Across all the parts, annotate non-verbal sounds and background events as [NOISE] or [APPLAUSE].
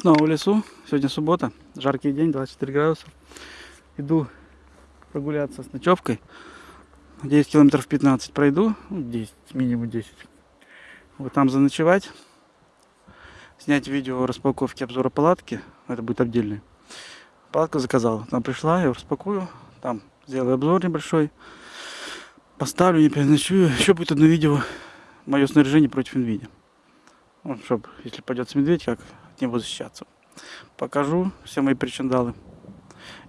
Снова в лесу. Сегодня суббота. Жаркий день, 24 градуса. Иду прогуляться с ночевкой. 10 километров 15 пройду. Ну, 10, минимум 10. Вот там заночевать. Снять видео распаковки обзора палатки. Это будет отдельный. Палатку заказал. Там пришла, я распакую. Там сделаю обзор небольшой. Поставлю, не переночую. Еще будет одно видео. Мое снаряжение против NVIDIA. Вот, чтобы, если пойдет медведь, как от него защищаться. Покажу все мои причиндалы.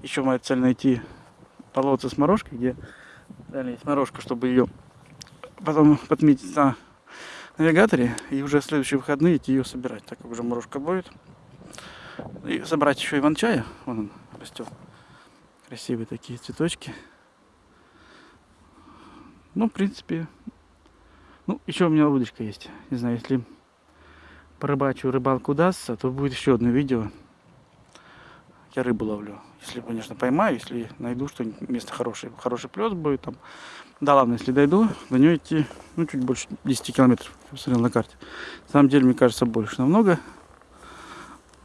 Еще моя цель найти болото с морожкой, где далее есть морожка, чтобы ее потом подметить на навигаторе и уже в следующие выходные идти ее собирать, так как уже морожка будет. И собрать еще иван-чая, вон он растет. Красивые такие цветочки. Ну, в принципе, ну, еще у меня удочка есть. Не знаю, если порыбачу рыбалку удастся, то будет еще одно видео. Я рыбу ловлю. Если, конечно, поймаю, если найду что-нибудь, место хорошее, хороший плес будет там. Да ладно, если дойду, до нее идти, ну, чуть больше 10 километров, посмотрел на карте. На самом деле, мне кажется, больше намного.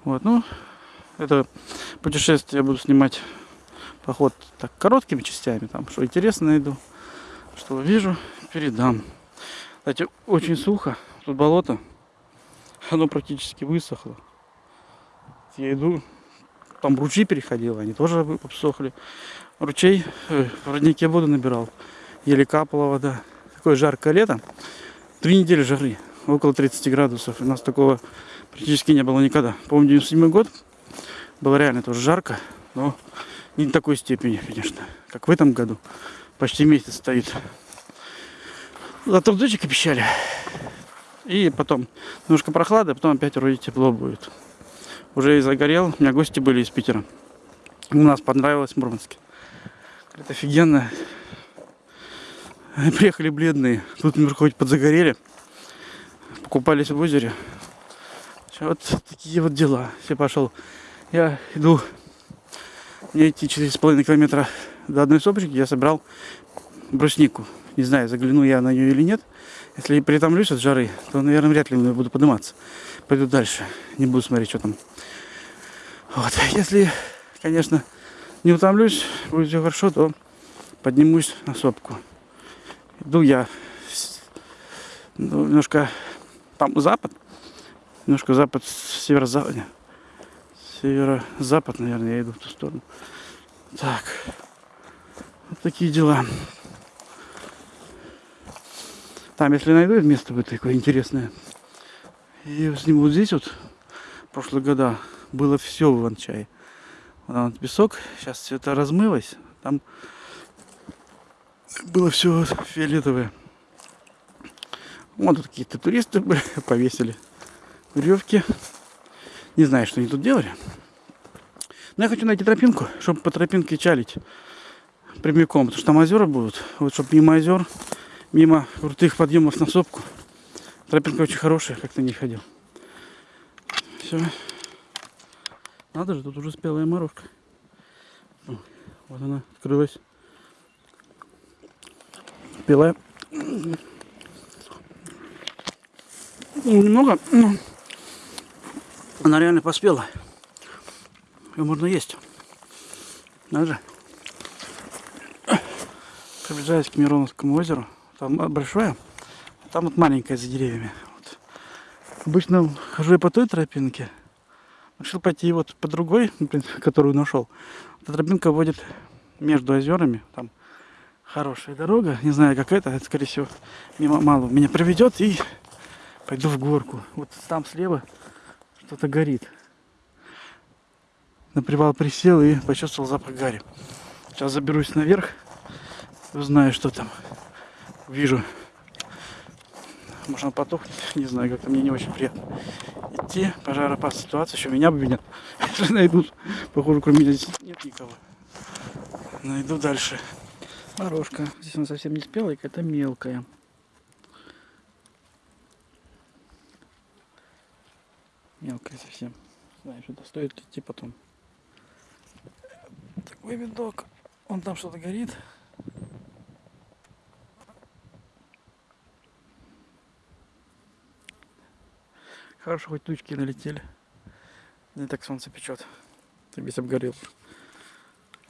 Вот, ну, это путешествие я буду снимать поход так короткими частями, там, что интересно найду, что вижу, передам. Кстати, очень сухо, тут болото, оно практически высохло. Я иду, там ручьи переходил, они тоже обсохли. Ручей э, в роднике воду набирал, еле капала вода. Такое жаркое лето, три недели жары, около 30 градусов. У нас такого практически не было никогда. Помню, 97 год, было реально тоже жарко, но не такой степени, конечно, как в этом году. Почти месяц стоит. Зато дочек обещали. И потом немножко прохлада, потом опять вроде тепло будет. Уже и загорел. У меня гости были из Питера. У нас понравилось в Мурманске. Это офигенно. Приехали бледные. Тут немножко хоть подзагорели. Покупались в озере. Вот такие вот дела. Все пошел. Я иду. Мне идти 4,5 километра до одной сопочки. Я собрал бруснику. Не знаю, загляну я на нее или нет. Если притомлюсь от жары, то, наверное, вряд ли буду подниматься. Пойду дальше. Не буду смотреть, что там. Вот. Если, конечно, не утомлюсь, будет все хорошо, то поднимусь на сопку. Иду я ну, немножко там запад, немножко запад, северо-запад, северо-запад, наверное, я иду в ту сторону. Так, вот такие дела. Там, если найду место будет такое интересное, и сниму вот здесь вот, прошлые года было все в Иван-чае. Вот вот песок, сейчас все это размылось, там было все фиолетовое. Вот тут какие-то туристы [LAUGHS] повесили веревки. Не знаю, что они тут делали. Но я хочу найти тропинку, чтобы по тропинке чалить прямиком, потому что там озера будут. Вот чтобы мимо озер мимо крутых подъемов на сопку. Тропинка очень хорошая, как-то не ходил. Все. Надо же, тут уже спелая морожка. Вот она открылась. Спелая. Немного, но она реально поспела. Ее можно есть. Надо же. Приближаясь к Мироновскому озеру, там большое, а там вот маленькое за деревьями. Вот. Обычно хожу я по той тропинке. Решил пойти вот по другой, которую нашел. Эта тропинка водит между озерами. Там хорошая дорога. Не знаю, как это. Это, скорее всего, мимо мало меня проведет. И пойду в горку. Вот там слева что-то горит. На привал присел и почувствовал запах гари. Сейчас заберусь наверх. Узнаю, что там вижу. Может он потухнет, не знаю, как-то мне не очень приятно идти. Пожароопасная ситуация, еще меня обвинят. [LAUGHS] Если найдут, похоже, кроме меня здесь нет никого. Найду дальше. Морожка. Здесь она совсем не спелая, какая-то мелкая. Мелкая совсем. Знаю, что стоит идти потом. Такой видок. Он там что-то горит. Хорошо, хоть тучки налетели. Не так солнце печет. Ты весь обгорел.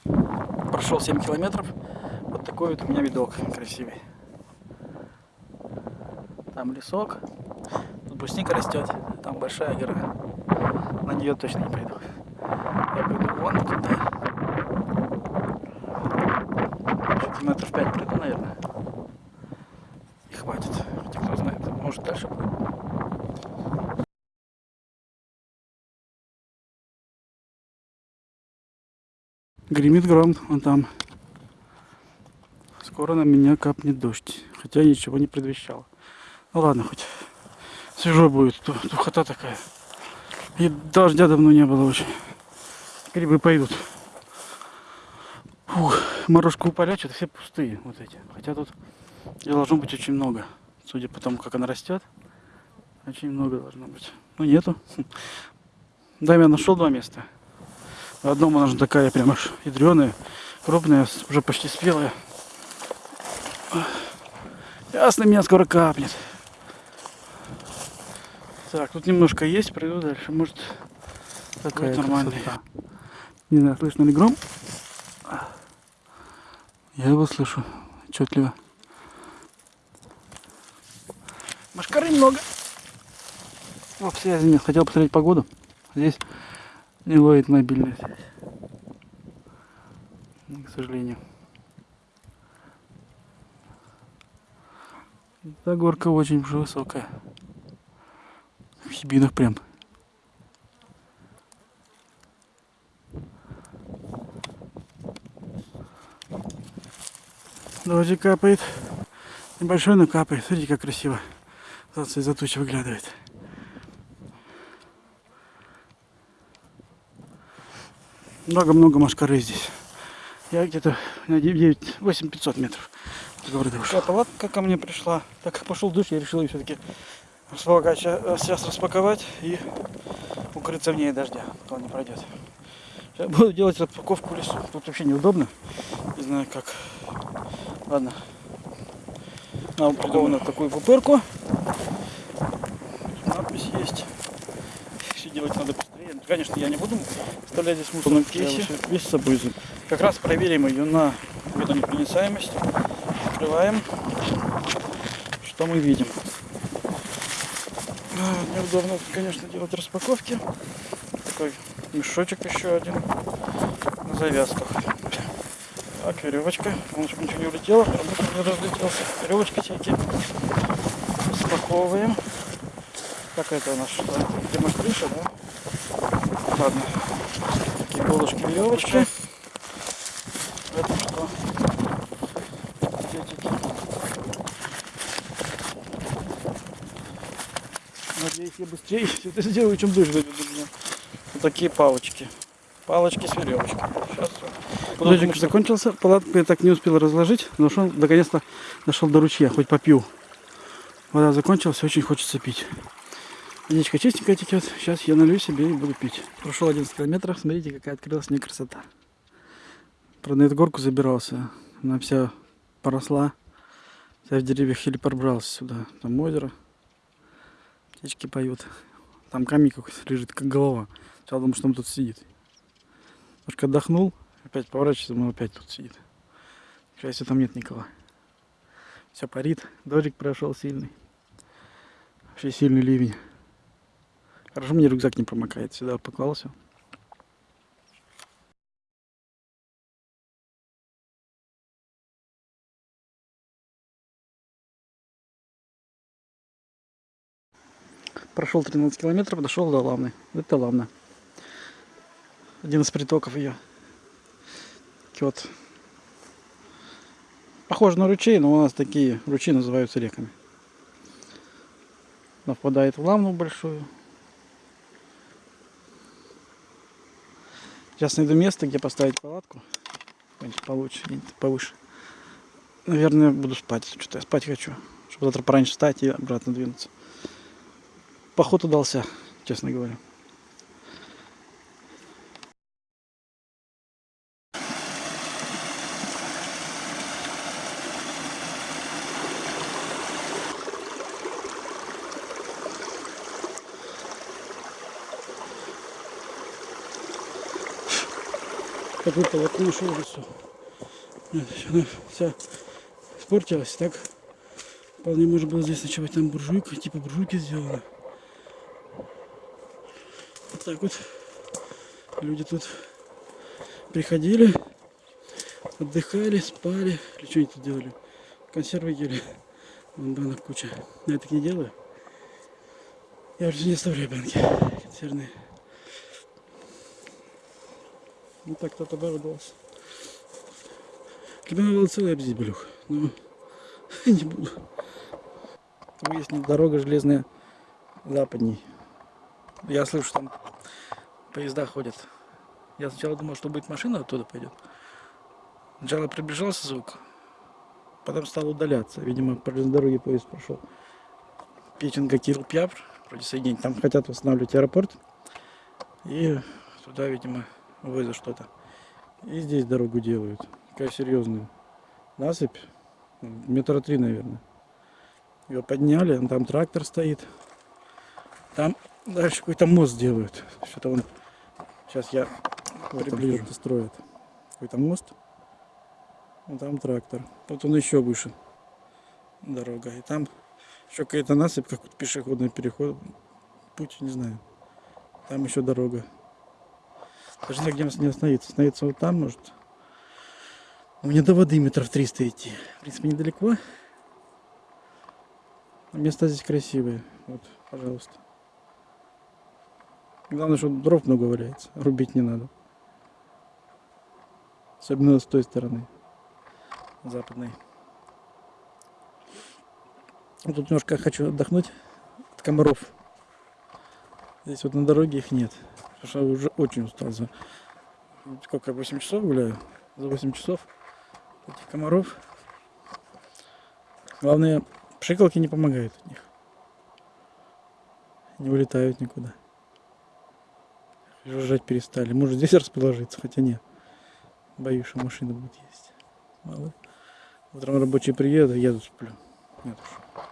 Прошел 7 километров. Вот такой вот у меня видок красивый. Там лесок. Тут брусника растет. Там большая гора. На нее точно не пойду. Я пойду вон туда. Что-то метров 5 пройду, наверное. И хватит. Хотя кто знает, может дальше будет. Гремит гром, он там. Скоро на меня капнет дождь. Хотя ничего не предвещало. Ну ладно, хоть свежо будет. Духота такая. И дождя давно не было очень. Грибы пойдут. Фух, морожку что-то все пустые вот эти. Хотя тут должно быть очень много. Судя по тому, как она растет. Очень много должно быть. Ну нету. Да, я нашел два места. В одном она же такая прям аж ядреная, крупная, уже почти спелая. Ясно, меня скоро капнет. Так, тут немножко есть, пройду дальше. Может, такая нормальная. Не знаю, слышно ли гром? Я его слышу отчетливо. Машкары много. О, связи нет. Хотел посмотреть погоду. Здесь не ловит мобильная связь. К сожалению. Эта горка очень уже высокая. В хибинах прям. Дождик капает. Небольшой, но капает. Смотрите, как красиво. Солнце из-за тучи выглядывает. Много-много машкары здесь. Я где-то на 9, 8 500 метров от города ушел. палатка ко мне пришла. Так как пошел дождь, я решил ее все-таки сейчас распаковать и укрыться в ней дождя, пока он не пройдет. Сейчас буду делать распаковку в лесу. Тут вообще неудобно. Не знаю как. Ладно. Она упакована такую пупырку. Надпись есть. Все делать надо Конечно, я не буду оставлять здесь мусор в кейсе. Весь с собой. Как раз проверим ее на водонепроницаемость. Открываем. Что мы видим? А, Неудобно, конечно, делать распаковки. Такой мешочек еще один на завязках. Так, веревочка. Главное, чтобы ничего не улетело, чтобы не разлетелся. Веревочка всякие. Распаковываем. Как это у нас что? Демокриша, да? Ладно. Такие полушки веревочки. Это что? Пакетики. Надеюсь, я быстрее [LAUGHS] все это сделаю, чем дождь дойдет до меня. Вот такие палочки. Палочки с веревочкой. Сейчас Дождик закончился, палатку я так не успел разложить, но шел, наконец-то дошел до ручья, хоть попью. Вода закончилась, очень хочется пить. Водичка чистенькая течет, сейчас я налью себе и буду пить. Прошел 11 километров, смотрите, какая открылась мне красота. Правда, на эту горку забирался, она вся поросла, вся в деревьях еле пробрался сюда. Там озеро, птички поют. Там камень какой-то лежит, как голова. Сначала думал, что он тут сидит. Немножко отдохнул, опять поворачивается, он опять тут сидит. К счастью, там нет никого. Все парит, дождик прошел сильный. Вообще сильный ливень. Хорошо, мне рюкзак не промокает. Сюда поклался. Прошел 13 километров, дошел до Лавны. Это Лавна. Один из притоков ее. Вот. Похоже на ручей, но у нас такие ручьи называются реками. Она впадает в Лавну большую. Сейчас найду место, где поставить палатку. Получше, повыше. Наверное, буду спать. Что-то я спать хочу. Чтобы завтра пораньше встать и обратно двинуться. Поход удался, честно говоря. Такое полотно нашел в лесу. Вот, Она вся испортилась, так вполне можно было здесь ночевать. Там буржуйка, типа буржуйки сделана. Вот так вот люди тут приходили, отдыхали, спали, или что они тут делали? Консервы ели. Вон банок куча. Но я так не делаю. Я уже не оставляю банки консервные. Ну так кто-то обрадовался. Для меня было целый обзить блюх, но [LAUGHS] не буду. Там есть дорога железная западней. Я слышу, там поезда ходят. Я сначала думал, что будет машина оттуда пойдет. Сначала приближался звук, потом стал удаляться. Видимо, по дороге поезд прошел. Печенга Кирилл Пьявр, вроде соединить. Там хотят восстанавливать аэропорт. И туда, видимо, вывезут что-то. И здесь дорогу делают. Такая серьезная насыпь. Ну, Метра три, наверное. Ее подняли, там трактор стоит. Там дальше какой-то мост делают. Что-то он... Сейчас я приближу. Что-то строят. Какой-то мост. Вон там трактор. Вот он еще выше. Дорога. И там еще какая-то насыпь, как вот пешеходный переход. Путь, не знаю. Там еще дорога. Даже где не остановиться. Остановиться вот там, может. У меня до воды метров 300 идти. В принципе, недалеко. Места здесь красивые. Вот, пожалуйста. Главное, что дров много валяется. Рубить не надо. Особенно с той стороны. Западной. Тут немножко хочу отдохнуть от комаров. Здесь вот на дороге их нет. Потому что я уже очень устал за сколько, 8 часов гуляю. За 8 часов этих комаров. Главное, пшикалки не помогают от них. Не улетают никуда. Жужжать перестали. Может здесь расположиться, хотя нет. Боюсь, что машина будет есть. Мало. Утром рабочие приедут, я тут сплю. Нет уж.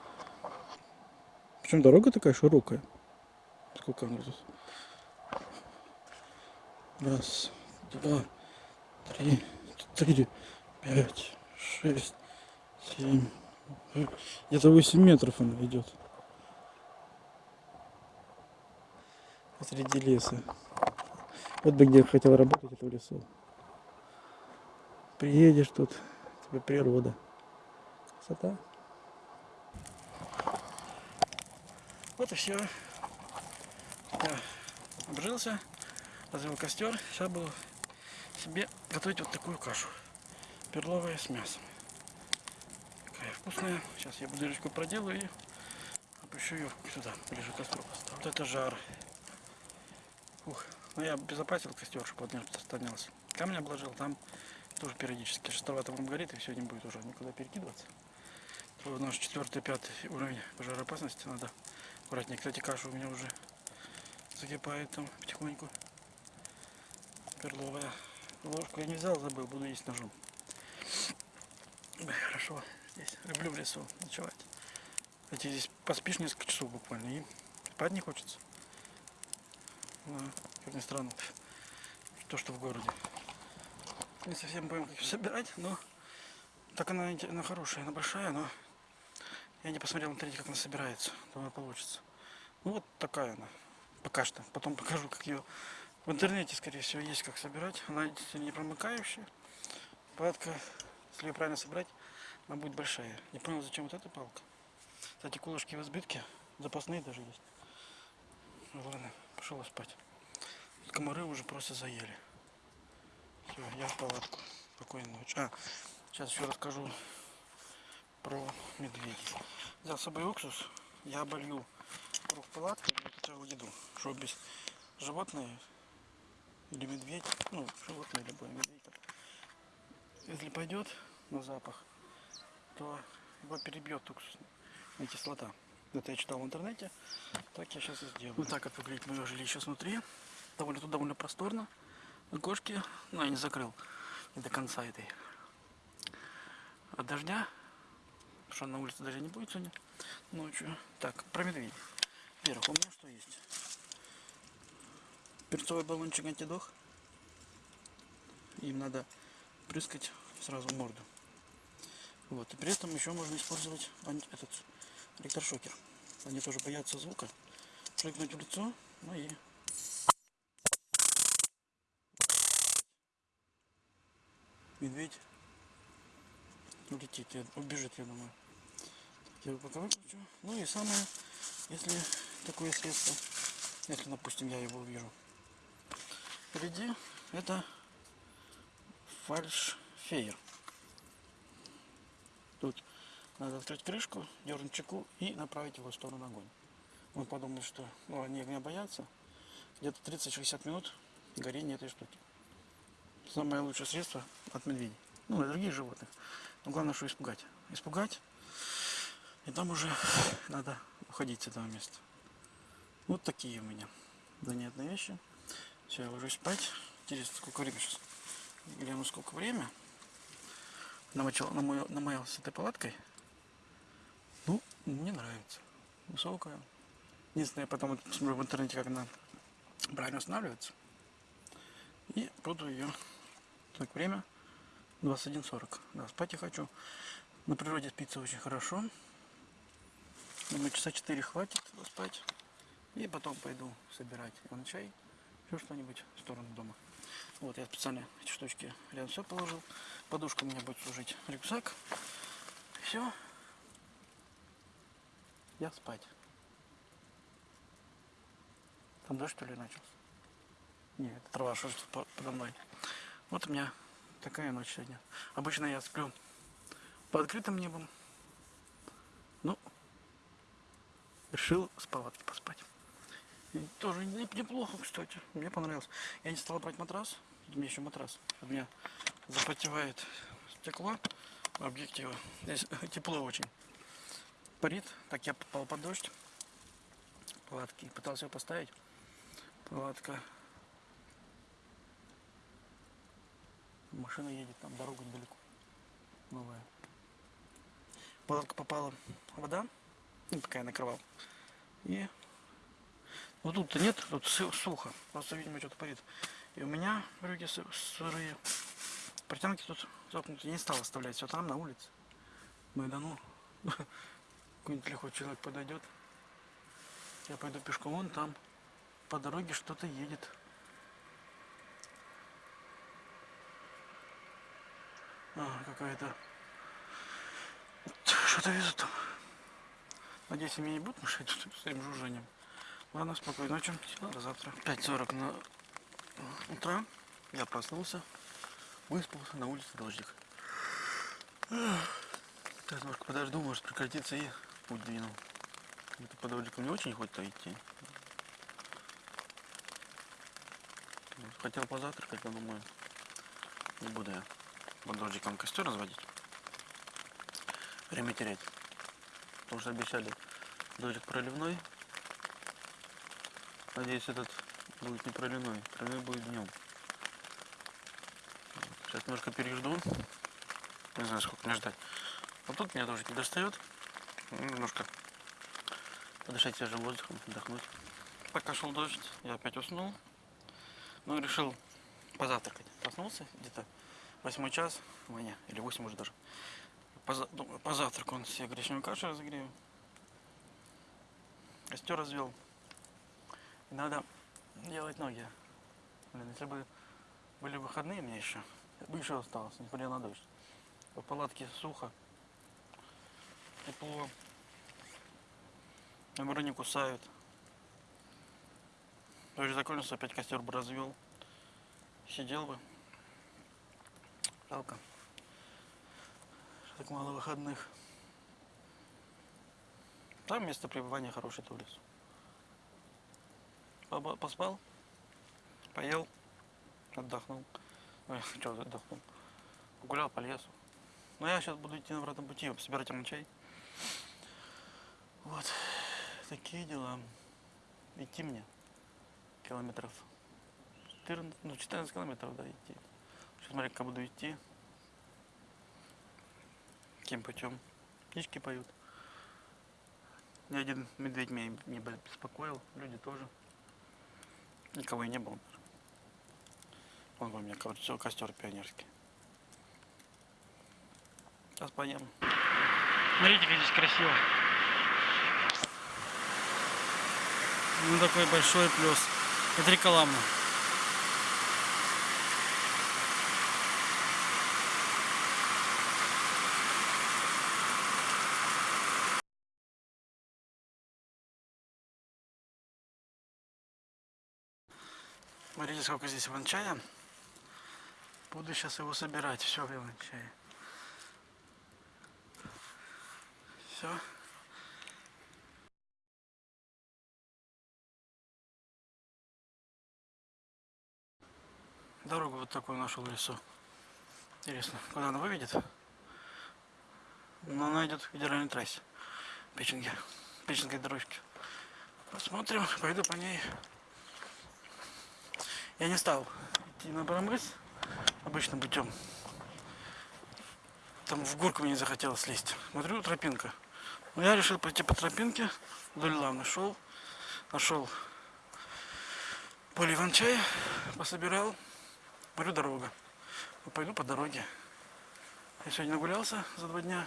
Причем дорога такая широкая. Сколько она тут? Раз, два, три, четыре, пять, шесть, семь. Где-то 8 метров она идет. Посреди леса. Вот бы где я хотел работать, это в лесу. Приедешь тут, тебе природа. Красота. Вот и все. Я обжился, развел костер. Сейчас буду себе готовить вот такую кашу. Перловая с мясом. Такая вкусная. Сейчас я дырочку проделаю и опущу ее сюда, ближе к костру. Вот это жар. Ух, ну я обезопасил костер, чтобы он не распространялся. Камень обложил, там тоже периодически. Шестовато вам горит и все не будет уже никуда перекидываться. То наш четвертый, пятый уровень пожароопасности надо аккуратнее. Кстати, каша у меня уже закипает там потихоньку. Перловая. Ложку я не взял, забыл, буду есть ножом. Хорошо здесь. Люблю в лесу ночевать. Кстати, здесь поспишь несколько часов буквально и спать не хочется. Да, как ни странно. То, что в городе. Не совсем понял, как ее собирать, но так она, она хорошая, она большая, но я не посмотрел в интернете, как она собирается. Думаю, получится. Ну вот такая она. Пока что. Потом покажу, как ее в интернете, скорее всего, есть как собирать. Она не промыкающая. Палатка, если ее правильно собрать, она будет большая. Не понял, зачем вот эта палка. Кстати, колышки в избытке. Запасные даже есть. Ну ладно, пошел спать. Комары уже просто заели. Все, я в палатку. Спокойной ночи. А, сейчас еще расскажу про медведей. Взял с собой уксус, я оболью круг палатки и готовил еду, чтобы без животные или медведь, ну, животное любое, медведь, если пойдет на запах, то его перебьет уксус, кислота. Это я читал в интернете, так я сейчас и сделаю. Вот так вот выглядит мое жилище снутри. Довольно, тут довольно просторно. Окошки, ну, я не закрыл не до конца этой. От дождя Потому что на улице даже не будет сегодня ночью. Так, про медведей. Во-первых, у меня что есть? Перцовый баллончик антидох. им надо прыскать сразу морду. Вот. И при этом еще можно использовать этот электрошокер. Они тоже боятся звука. Прыгнуть в лицо, ну и медведь улетит, убежит, я думаю. Я его пока выключу. Ну и самое, если такое средство, если, допустим, я его увижу впереди, это фальшфейер. Тут надо открыть крышку, дернуть чеку и направить его в сторону огонь. Мы подумали, что ну, они огня боятся. Где-то 30-60 минут горения этой штуки. Самое лучшее средство от медведей. Ну, и других животных. Но главное, что испугать. Испугать. И там уже надо уходить с этого места. Вот такие у меня занятные вещи. Все, я ложусь спать. Интересно, сколько времени сейчас? Гляну, сколько время. Намочил, намоил, намоялся этой палаткой. Ну, мне нравится. Высокая. Единственное, я потом посмотрю в интернете, как она правильно устанавливается. И буду ее. Так, время 21.40. Да, спать я хочу. На природе спится очень хорошо. Думаю, часа 4 хватит спать. И потом пойду собирать на чай. Еще что-нибудь в сторону дома. Вот, я специально эти штучки рядом все положил. Подушка у меня будет служить рюкзак. Все. Я спать. Там дождь что ли начался? Нет, трава что по- подо мной. Вот у меня такая ночь сегодня. Обычно я сплю под открытым небом. Ну, решил с палатки поспать. Тоже не- неплохо, кстати. Мне понравилось. Я не стал брать матрас. У меня еще матрас. У меня запотевает стекло объектива. Здесь [LAUGHS] тепло очень. Парит. Так я попал под дождь. Палатки. Пытался ее поставить. Палатка. Машина едет, там дорога недалеко. Новая. Палатка попала вода. Ну, пока я накрывал. И вот тут-то нет, тут сухо. Просто, видимо, что-то парит. И у меня брюки сы- сырые. Портянки тут запнуты. Не стал оставлять все там, на улице. Майдану. [LAUGHS] Какой-нибудь лихой человек подойдет. Я пойду пешком, вон там. По дороге что-то едет. А, какая-то... Что-то везут там. Надеюсь, мне не будут мешать [LAUGHS] своим жужжанием. Ладно, спокойной ночи. До завтра. 5.40 на утра. Я проснулся. Выспался, на улице дождик. Сейчас немножко подожду, может прекратиться и путь двину. Это по дождику не очень хочется идти. Хотел позавтракать, но думаю, не буду я под дождиком костер разводить. Время терять. Потому что обещали дождик проливной. Надеюсь, этот будет не проливной. Проливной будет днем. Сейчас немножко пережду. Не знаю, сколько мне ждать. Вот тут меня дождик не достает. Ну, Немножко подышать свежим воздухом, отдохнуть. Пока шел дождь, я опять уснул. Ну, решил позавтракать. Проснулся где-то восьмой час, ой, не, или восемь уже даже. Поза, думаю, позавтракаю, он себе гречневую кашу разогрею. Костер развел. Надо делать ноги. Блин, если бы были выходные мне еще, я бы еще осталось, несмотря на дождь. В палатке сухо, тепло, комары не кусают. Дождь закончился, опять костер бы развел. Сидел бы. Жалко. Так мало выходных. Там место пребывания лесу. Поба- Поспал, поел, отдохнул. Ой, [LAUGHS] что отдохнул? Погулял по лесу. Но я сейчас буду идти на обратном пути, собирать чай. Вот. Такие дела. Идти мне километров 14, ну 14 километров, да, идти. Сейчас смотри, как буду идти. Каким путем. Птички поют. Ни один медведь меня не беспокоил, люди тоже. Никого и не было. Вон у меня костер, костер пионерский. Сейчас поем. Смотрите, как здесь красиво. Ну такой большой плюс. Это река Сколько здесь иван-чая. Буду сейчас его собирать. Все в иван-чае. Все. Дорогу вот такую нашел в лесу. Интересно, куда она выведет? Но она идет к федеральной трассе. Печенге. Печенской дорожке. Посмотрим, пойду по ней. Я не стал идти на Барамыс обычным путем. Там в горку мне не захотелось слезть. Смотрю, тропинка. Но я решил пойти по тропинке вдоль лавны. Шел, нашел поле иван-чая, пособирал. Говорю, дорога. Ну, пойду по дороге. Я сегодня нагулялся за два дня.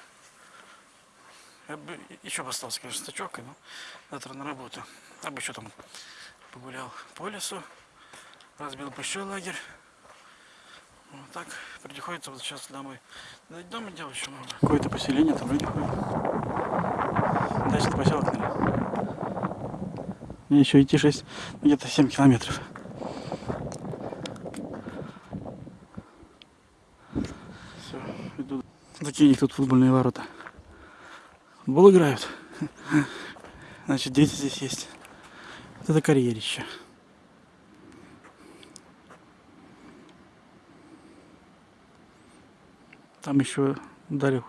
Я бы еще бы остался, конечно, стачок, но завтра на работу. Я бы еще там погулял по лесу, разбил большой лагерь. Вот так приходится вот сейчас домой. И дома делать еще много. Какое-то поселение там люди ходят. Дальше поселок, наверное. Мне еще идти 6, где-то 7 километров. Все, иду. Такие у них тут футбольные ворота. Футбол играют. [LAUGHS] Значит, дети здесь есть. Вот это карьерище. Там еще Дарья